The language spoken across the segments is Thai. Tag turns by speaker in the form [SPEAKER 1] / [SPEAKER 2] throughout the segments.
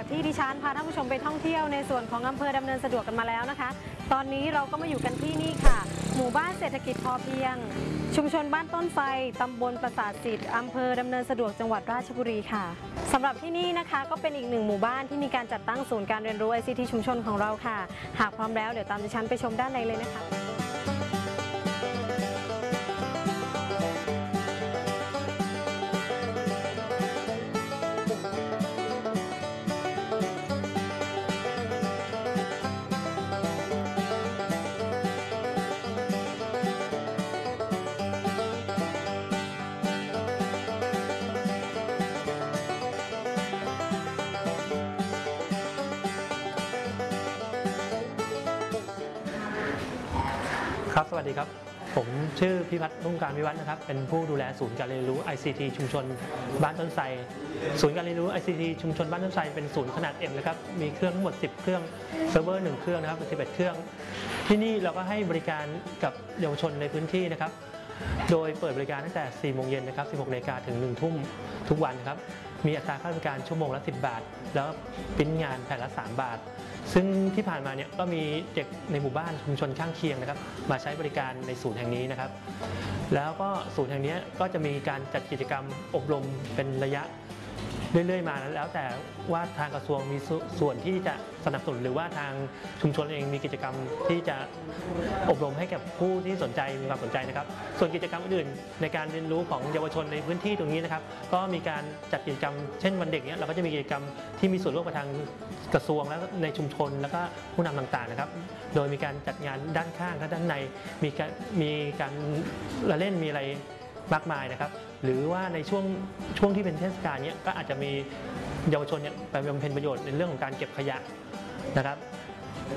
[SPEAKER 1] จากที่ดิฉันพาท่านผู้ชมไปท่องเที่ยวในส่วนของอำเภอดำเนินสะดวกกันมาแล้วนะคะ ตอนนี้เราก็มาอยู่กันที่นี่ค่ะ หมู่บ้านเศรษฐกิจพอเพียง ชุมชนบ้านต้นไทรตำบลปราสาทสิทธิ์อำเภอดำเนินสะดวกจังหวัดราชบุรีค่ะสำหรับที่นี่นะคะก็เป็นอีกหนึ่งหมู่บ้านที่มีการจัดตั้งศูนย์การเรียนรู้ ICT ชุมชนของเราค่ะ หากพร้อมแล้วเดี๋ยวตามดิฉันไปชมด้านในเลยนะคะ
[SPEAKER 2] ครับ สวัสดีครับ ผมชื่อพิพัฒน์รุ่งการวิวัฒน์นะครับ เป็นผู้ดูแลศูนย์การเรียนรู้ ICT ชุมชน บ้านต้นไทรศูนย์การเรียนรู้ ICT ชุมชนบ้านต้นไทรเป็นศูนย์ขนาด M นะครับ มีเครื่องทั้งหมด 10 เครื่อง เซิร์ฟเวอร์ 1 เครื่องนะครับ11 เครื่อง ที่นี่เราก็ให้บริการกับเยาวชนในพื้นที่นะครับ โดยเปิดบริการตั้งแต่ 4 โมงเย็นนะครับ 16นาฬิกาถึง 1 ทุ่มทุกวันครับ มีอัตราค่าบริการชั่วโมงละ 10 บาท แล้วปริ้นงานแผ่นละ 3 บาท ซึ่งที่ผ่านมาเนี่ยก็มีเด็กในหมู่บ้านชุมชนข้างเคียงนะครับ มาใช้บริการในศูนย์แห่งนี้นะครับ แล้วก็ศูนย์แห่งนี้ก็จะมีการจัดกิจกรรมอบรมเป็นระยะ เรื่อยๆมาแล้วแต่ว่าทางกระทรวงมีส่วนที่จะสนับสนุนหรือว่าทางชุมชนเองมีกิจกรรมที่จะอบรมให้กับผู้ที่สนใจมีความสนใจนะครับ ส่วนกิจกรรมอื่นๆในการเรียนรู้ของเยาวชนในพื้นที่ตรงนี้นะครับ ก็มีการจัดกิจกรรมเช่นวันเด็กเนี้ยเราก็จะมีกิจกรรมที่มีส่วนร่วมกับทางกระทรวงและในชุมชนแล้วก็ผู้นำต่างๆนะครับ โดยมีการจัดงานด้านข้างและด้านในมีการมีการละเล่นมีอะไรมากมายนะครับ หรือว่าในช่วงช่วงที่เป็นเทศกาลเนี้ยก็อาจจะมีเยาวชนเนี่ยไปบำเพ็ญประโยชน์ในเรื่องของการเก็บขยะนะครับ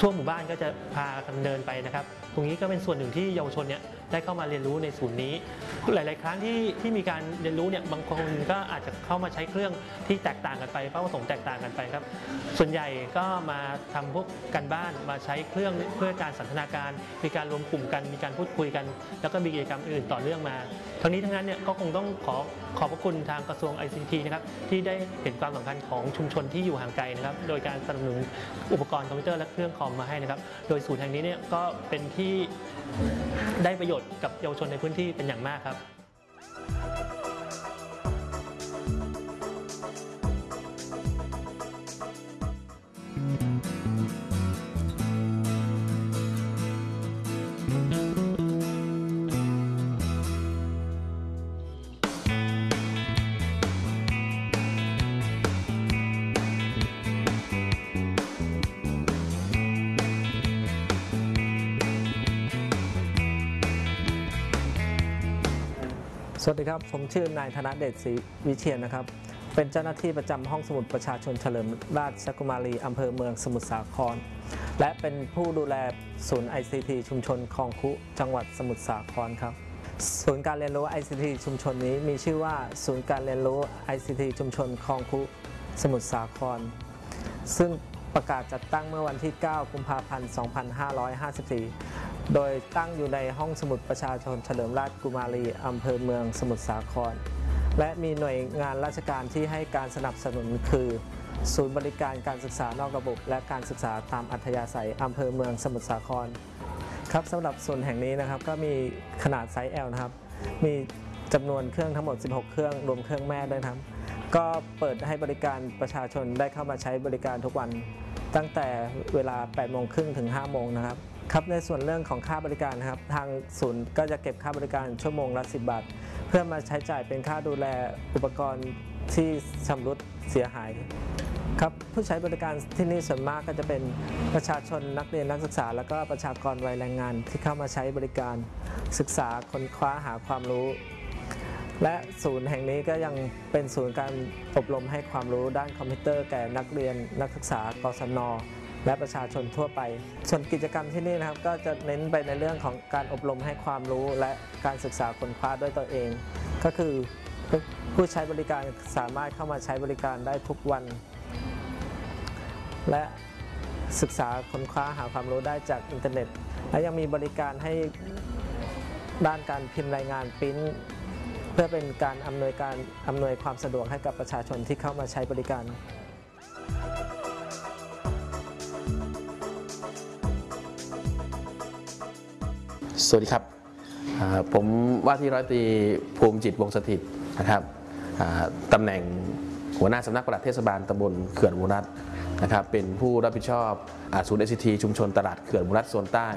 [SPEAKER 2] ทั่วหมู่บ้านก็จะพากันเดินไปนะครับ ตรงนี้ก็เป็นส่วนหนึ่งที่เยาวชนเนี่ยได้เข้ามาเรียนรู้ในศูนย์นี้ หลาย ๆ ครั้งที่ที่มีการเรียนรู้เนี่ยบางคนก็อาจจะเข้ามาใช้เครื่องที่แตกต่างกันไปเป้าประสงค์แตกต่างกันไปครับ ส่วนใหญ่ก็มาทำพวกกันบ้านมาใช้เครื่องเพื่อการสันทนาการ มีการรวมกลุ่มกันมีการพูดคุยกัน แล้วก็มีกิจกรรมอื่นต่อเนื่องมา ทั้งนี้ทั้งนั้นเนี่ยก็คงต้องขอขอบพระคุณทางกระทรวง ICT นะครับที่ได้เห็นความสำคัญของชุมชนที่อยู่ห่างไกลนะครับ โดยการสนับสนุนอุปกรณ์คอมพิวเตอร์และเครื่องคอมมาให้นะครับ โดยศูนย์แห่งนี้เนี่ยก็เป็นที่ได้ประโยชน์กับเยาวชนในพื้นที่เป็นอย่างมากครับ
[SPEAKER 3] สวัสดีครับ ผมชื่อนายธนเดชศรีวิเชียนนะครับ เป็นเจ้าหน้าที่ประจำห้องสมุดประชาชนเฉลิมราชกุมารีอำเภอเมืองสมุทรสาคร และเป็นผู้ดูแลศูนย์ ICT ชุมชนคลองคุ จังหวัดสมุทรสาครครับ ศูนย์การเรียนรู้ ICT ชุมชนนี้มีชื่อว่าศูนย์การเรียนรู้ ICT ชุมชนคลองคุ สมุทรสาคร ซึ่งประกาศจัดตั้งเมื่อวันที่ 9 กุมภาพันธ์ 2554 โดยตั้งอยู่ในห้องสมุดประชาชนเฉลิมราชกุมารีอำเภอเมืองสมุทรสาคร และมีหน่วยงานราชการที่ให้การสนับสนุนคือ ศูนย์บริการการศึกษานอกระบบ และการศึกษาตามอัธยาศัยอำเภอเมืองสมุทรสาครครับสำหรับส่วนแห่งนี้นะครับก็มีขนาดไซส์ L นะครับ มีจำนวนเครื่องทั้งหมด 16 เครื่องรวมเครื่องแม่ด้วยครับ ก็เปิดให้บริการประชาชนได้เข้ามาใช้บริการทุกวัน ตั้งแต่เวลา 8 โมงครึ่งถึง 5 โมงนะครับ ครับในส่วนเรื่องของค่าบริการครับทางศูนย์ก็จะเก็บค่าบริการชั่วโมงละ 10 บาท เพื่อมาใช้จ่ายเป็นค่าดูแลอุปกรณ์ที่ชำรุดเสียหายครับผู้ใช้บริการที่นี่ส่วนมากก็จะเป็นประชาชนนักเรียนนักศึกษา แล้วก็ประชากรวัยแรงงานที่เข้ามาใช้บริการศึกษาค้นคว้าหาความรู้ และศูนย์แห่งนี้ก็ยังเป็นศูนย์การอบรมให้ความรู้ด้านคอมพิวเตอร์แก่นักเรียนนักศึกษากศน และประชาชนทั่วไป ส่วนกิจกรรมที่นี่นะครับ ก็จะเน้นไปในเรื่องของการอบรมให้ความรู้และการศึกษาค้นคว้าด้วยตัวเอง ก็คือผู้ใช้บริการสามารถเข้ามาใช้บริการได้ทุกวัน และศึกษาค้นคว้าหาความรู้ได้จากอินเทอร์เน็ต และยังมีบริการให้ด้านการพิมพ์รายงานปริ้นเพื่อเป็นการอำนวยการอำนวยความสะดวกให้กับประชาชนที่เข้ามาใช้บริการ
[SPEAKER 4] สวัสดีครับ ผมว่าที่ร้อยตรีภูมิจิตวงสถิตนะครับตำแหน่งหัวหน้าสำนักปลัดเทศบาลตำบลเขื่อนมูรัตนะครับเป็นผู้รับผิดชอบศูนย์ ICT ชุมชนตลาดเขื่อนมูรัตโซนใต้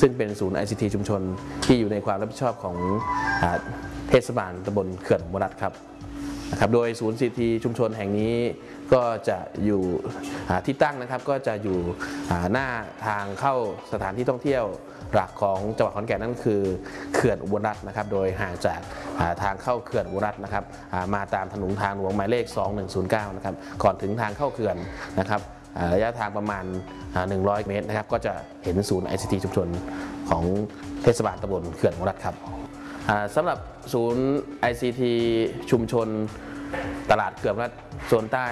[SPEAKER 4] ซึ่งเป็นศูนย์ ICT ชุมชนที่อยู่ในความรับผิดชอบของอเทศบาลตำบลเขื่อนมูรัตครับนะครับโดยศูนย์ซีทีชุมชนแห่งนี้ก็จะอยู่ที่ตั้งนะครับก็จะอยู่หน้าทางเข้าสถานที่ท่องเที่ยว หลักของจังหวัดขอนแก่นนั่นคือเขื่อนอุบลรัตน์นะครับ โดยห่างจากทางเข้าเขื่อนอุบลรัตน์นะครับมาตามถนนทางหลวงหมายเลข 2109 นะครับ ก่อนถึงทางเข้าเขื่อนนะครับระยะทางประมาณ 100 เมตรนะครับ ก็จะเห็นศูนย์ ICT ชุมชนของเทศบาลตำบลเขื่อนอุบลรัตน์ครับสำหรับศูนย์ ICT ชุมชนตลาดเขื่อนรัฐโซนใต้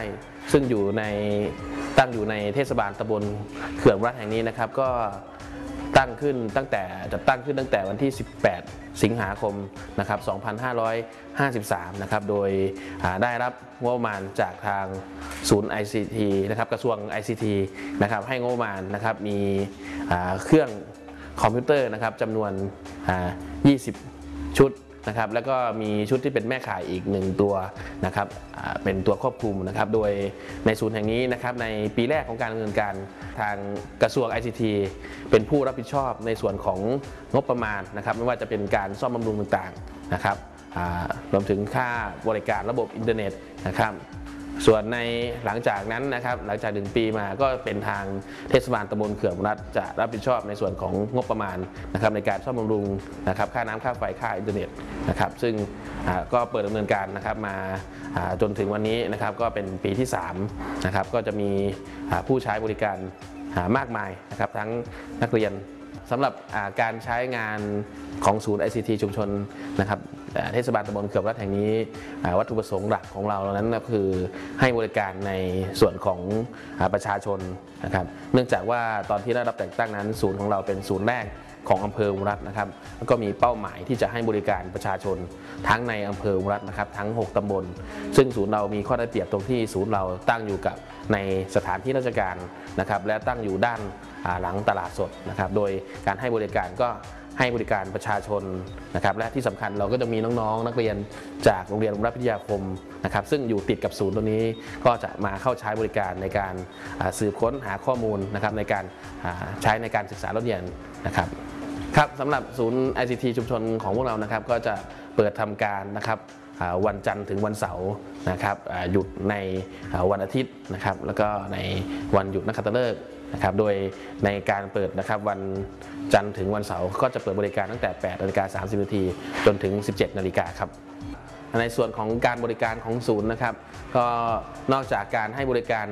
[SPEAKER 4] ซึ่งอยู่ในตั้งอยู่ในเทศบาลตำบลเขื่อนรัฐแห่งนี้นะครับ ก็ ตั้งขึ้นตั้งแต่จัดตั้งขึ้นตั้งแต่วันที่ 18 สิงหาคมนะครับ 2553 นะครับ โดยได้รับงบประมาณจากทางศูนย์ ICT นะครับกระทรวง ICT นะครับให้งบประมาณนะครับมีเครื่องคอมพิวเตอร์นะครับจำนวน 20 ชุด นะครับแล้วก็มีชุดที่เป็นแม่ข่ายอีกหนึ่งตัวนะครับเป็นตัวควบคุมนะครับโดยในศูนย์แห่งนี้นะครับในปีแรกของการดำเนินการทางกระทรวง ICT เป็นผู้รับผิดชอบในส่วนของงบประมาณนะครับไม่ว่าจะเป็นการซ่อมบำรุงต่างๆนะครับรวมถึงค่าบริการระบบอินเทอร์เน็ตนะครับ ส่วนในหลังจากนั้นนะครับหลังจากหนึ่งปีมาก็เป็นทางเทศบาลตำบลเขื่อนรัฐจะรับผิดชอบในส่วนของงบประมาณนะครับในการซ่อมบำรุงนะครับค่าน้ำค่าไฟค่าอินเทอร์เน็ตนะครับซึ่งก็เปิดดำเนินการนะครับมาจนถึงวันนี้นะครับก็เป็นปีที่3นะครับก็จะมีผู้ใช้บริการมากมายนะครับทั้งนักเรียน สำหรับการใช้งานของศูนย์ ICT ชุมชนนะครับเทศบาลตำบลเขื่อนรัฐแห่งนี้ วัตถุประสงค์หลักของเรานั้นก็คือให้บริการในส่วนของประชาชนนะครับเนื่องจากว่าตอนที่ได้รับแต่งตั้งนั้นศูนย์ของเราเป็นศูนย์แรก ของอำเภออุรัตน์นะครับ แล้วก็มีเป้าหมายที่จะให้บริการประชาชน ทั้งในอำเภออุรัตน์นะครับทั้ง 6 ตำบล ซึ่งศูนย์เรามีข้อได้เปรียบตรงที่ศูนย์เราตั้งอยู่กับในสถานที่ราชการนะครับและตั้งอยู่ด้านหลังตลาดสดนะครับ โดยการให้บริการก็ให้บริการประชาชนนะครับและที่สำคัญเราก็จะมีน้องๆ นักเรียนจากโรงเรียนรัฐพิทยาคมนะครับซึ่งอยู่ติดกับศูนย์ตัวนี้ก็จะมาเข้าใช้บริการในการสืบค้นหาข้อมูลนะครับในการใช้ในการศึกษาเรียนนะครับ ครับสำหรับศูนย์ ICT ชุมชนของพวกเรานะครับ ก็จะเปิดทำการนะครับวันจันทร์ถึงวันเสาร์นะครับหยุดในวันอาทิตย์นะครับแล้วก็ในวันหยุดนักขัตฤกษ์นะครับโดยในการเปิดนะครับวันจันทร์ถึงวันเสาร์ก็จะเปิดบริการตั้งแต่8นาฬิกา30นาทีจนถึง 17นาฬิกาครับในส่วนของการบริการของศูนย์นะครับ ก็นอกจากการให้บริการ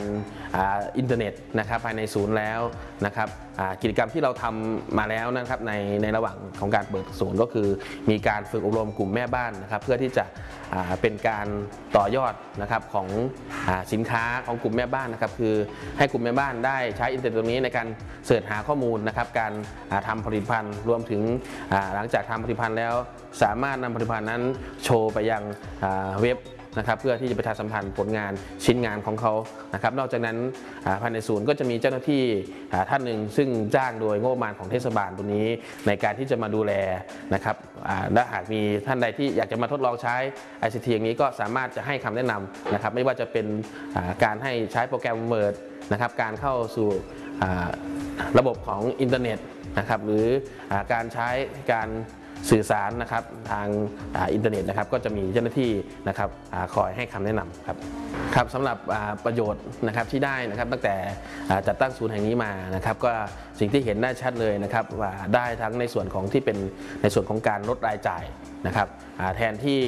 [SPEAKER 4] อ,อินเทอร์เน็ตนะครับภายในศูนย์แล้วนะครับกิจกรรมที่เราทำมาแล้วนะครับในในระหว่างของการเปิดศูนย์ก็คือ มีการฝึกอบรมกลุ่มแม่บ้านนะครับ เพื่อที่จะเป็นการต่อยอดนะครับของอสินค้าของกลุ่มแม่บ้านนะครับ คือให้กลุ่มแม่บ้านได้ใช้อินเทอร์เน็ตตรงนี้ในการ search หาข้อมูลนะครับ การอ่าทำผลิตภัณฑ์รวมถึงหลังจากทำผลิตภัณฑ์แล้ว สามารถนำผลิตภัณฑ์นั้นโชว์ไปยังเว็บ นะครับเพื่อที่จะประชาสัมพันธ์ผลงานชิ้นงานของเขานะครับนอกจากนั้นภายในศูนย์ก็จะมีเจ้าหน้าที่ท่านหนึ่งซึ่งจ้างโดยงบประมาณของเทศบาลตรงนี้ ในการที่จะมาดูแลนะครับอ่าและหากมีท่านใดที่อยากจะมาทดลองใช้ ICT อย่างนี้ก็สามารถจะให้คำแนะนำนะครับไม่ว่าจะเป็นการให้ใช้โปรแกรม Word นะครับการเข้าสู่ระบบของอินเทอร์เน็ตนะครับหรืออการใช้การ สื่อสารนะครับทางอินเทอร์เน็ตนะครับก็จะมีเจ้าหน้าที่นะครับอคอยให้คำแนะนำครับครับสำหรับประโยชน์นะครับที่ได้นะครับตั้งแต่จัดตั้งศูนย์แห่งนี้มานะครับก็สิ่งที่เห็นได้ชัดเลยนะครับว่าได้ทั้งในส่วนของที่เป็นในส่วนของการลดรายจ่าย นะครับแทนที่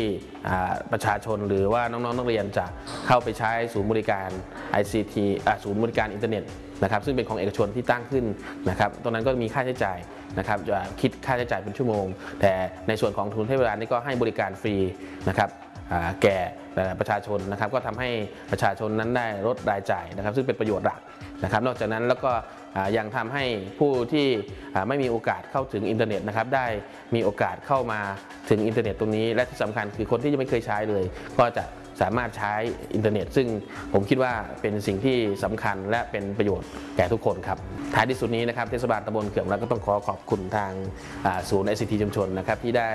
[SPEAKER 4] ประชาชนหรือว่าน้องๆนักเรียนจะเข้าไปใช้ศูนย์บริการ ICT ศูนย์บริการอินเทอร์เน็ตนะครับซึ่งเป็นของเอกชนที่ตั้งขึ้นนะครับตรงนั้นก็มีค่าใช้จ่ายนะครับจะคิดค่าใช้จ่ายเป็นชั่วโมง แต่ในส่วนของศูนย์เทศบาลนี่ก็ให้บริการฟรีนะครับอ่าแก่ประชาชนนะครับก็ทำให้ประชาชนนั้นได้ลดรายจ่ายนะครับ ซึ่งเป็นประโยชน์หลักนะครับ นอกจากนั้นแล้วก็ ยังทำให้ผู้ที่ไม่มีโอกาสเข้าถึงอินเทอร์เน็ตนะครับได้มีโอกาสเข้ามาถึงอินเทอร์เน็ตตรงนี้ และที่สำคัญคือคนที่ยังไม่เคยใช้เลย ก็จะสามารถใช้อินเทอร์เน็ต ซึ่งผมคิดว่าเป็นสิ่งที่สำคัญและเป็นประโยชน์แก่ทุกคนครับ ท้ายที่สุดนี้นะครับเทศบาลตำบลเขื่อนแล้วก็ต้องขอขอบคุณทางศูนย์ ICT ชุมชนนะครับที่ได้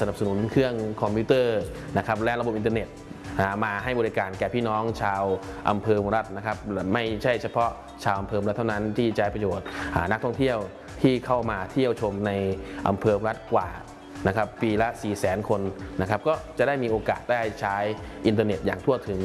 [SPEAKER 4] สนับสนุนเครื่องคอมพิวเตอร์นะครับและระบบอินเทอร์เน็ต มาให้บริการแก่พี่น้องชาวอำเภอมรัฐนะครับไม่ใช่เฉพาะชาวอำเภอมรัฐเท่านั้นที่จะให้ประโยชน์นักท่องเที่ยวที่เข้ามาเที่ยวชมในอำเภอมรัฐกว่านะครับปีละ 4 0 0 0 0 0 คนนะครับก็จะได้มีโอกาสได้ใช้อินเทอร์เน็ตอย่างทั่วถึง